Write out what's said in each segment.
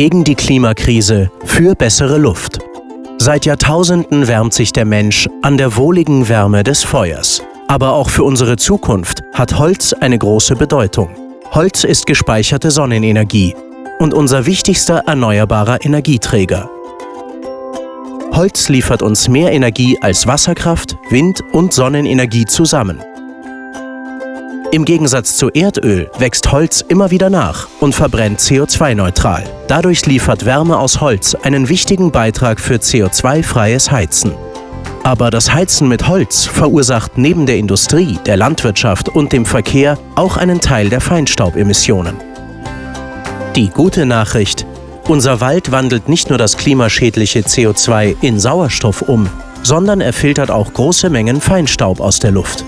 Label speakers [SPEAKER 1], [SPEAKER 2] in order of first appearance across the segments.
[SPEAKER 1] Gegen die Klimakrise, für bessere Luft. Seit Jahrtausenden wärmt sich der Mensch an der wohligen Wärme des Feuers. Aber auch für unsere Zukunft hat Holz eine große Bedeutung. Holz ist gespeicherte Sonnenenergie und unser wichtigster erneuerbarer Energieträger. Holz liefert uns mehr Energie als Wasserkraft, Wind und Sonnenenergie zusammen. Im Gegensatz zu Erdöl wächst Holz immer wieder nach und verbrennt CO2-neutral. Dadurch liefert Wärme aus Holz einen wichtigen Beitrag für CO2-freies Heizen. Aber das Heizen mit Holz verursacht neben der Industrie, der Landwirtschaft und dem Verkehr auch einen Teil der Feinstaubemissionen. Die gute Nachricht, unser Wald wandelt nicht nur das klimaschädliche CO2 in Sauerstoff um, sondern er filtert auch große Mengen Feinstaub aus der Luft.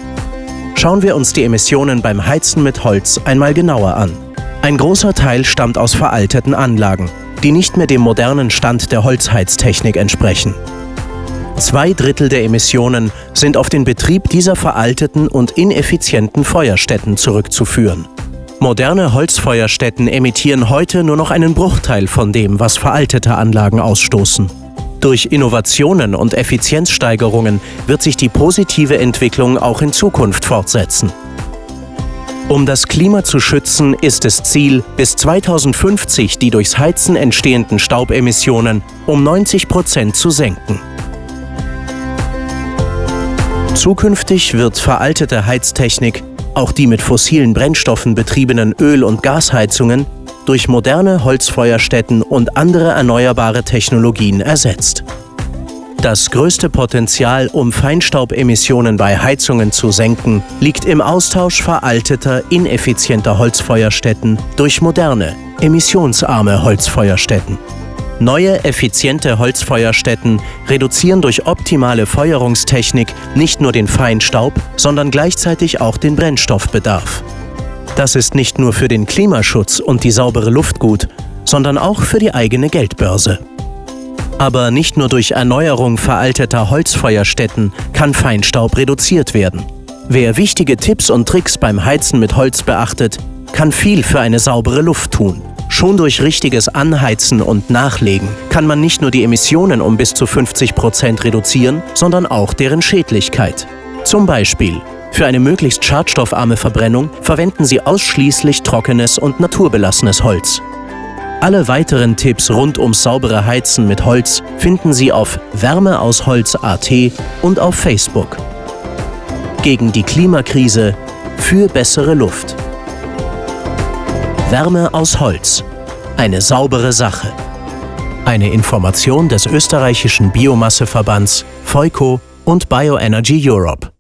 [SPEAKER 1] Schauen wir uns die Emissionen beim Heizen mit Holz einmal genauer an. Ein großer Teil stammt aus veralteten Anlagen, die nicht mehr dem modernen Stand der Holzheiztechnik entsprechen. Zwei Drittel der Emissionen sind auf den Betrieb dieser veralteten und ineffizienten Feuerstätten zurückzuführen. Moderne Holzfeuerstätten emittieren heute nur noch einen Bruchteil von dem, was veraltete Anlagen ausstoßen. Durch Innovationen und Effizienzsteigerungen wird sich die positive Entwicklung auch in Zukunft fortsetzen. Um das Klima zu schützen, ist es Ziel, bis 2050 die durchs Heizen entstehenden Staubemissionen um 90 Prozent zu senken. Zukünftig wird veraltete Heiztechnik, auch die mit fossilen Brennstoffen betriebenen Öl- und Gasheizungen, durch moderne Holzfeuerstätten und andere erneuerbare Technologien ersetzt. Das größte Potenzial, um Feinstaubemissionen bei Heizungen zu senken, liegt im Austausch veralteter, ineffizienter Holzfeuerstätten durch moderne, emissionsarme Holzfeuerstätten. Neue, effiziente Holzfeuerstätten reduzieren durch optimale Feuerungstechnik nicht nur den Feinstaub, sondern gleichzeitig auch den Brennstoffbedarf. Das ist nicht nur für den Klimaschutz und die saubere Luft gut, sondern auch für die eigene Geldbörse. Aber nicht nur durch Erneuerung veralteter Holzfeuerstätten kann Feinstaub reduziert werden. Wer wichtige Tipps und Tricks beim Heizen mit Holz beachtet, kann viel für eine saubere Luft tun. Schon durch richtiges Anheizen und Nachlegen kann man nicht nur die Emissionen um bis zu 50 Prozent reduzieren, sondern auch deren Schädlichkeit. Zum Beispiel für eine möglichst schadstoffarme Verbrennung verwenden Sie ausschließlich trockenes und naturbelassenes Holz. Alle weiteren Tipps rund ums saubere Heizen mit Holz finden Sie auf Wärmeausholz.at und auf Facebook. Gegen die Klimakrise für bessere Luft. Wärme aus Holz. Eine saubere Sache. Eine Information des österreichischen Biomasseverbands, Feuco und Bioenergy Europe.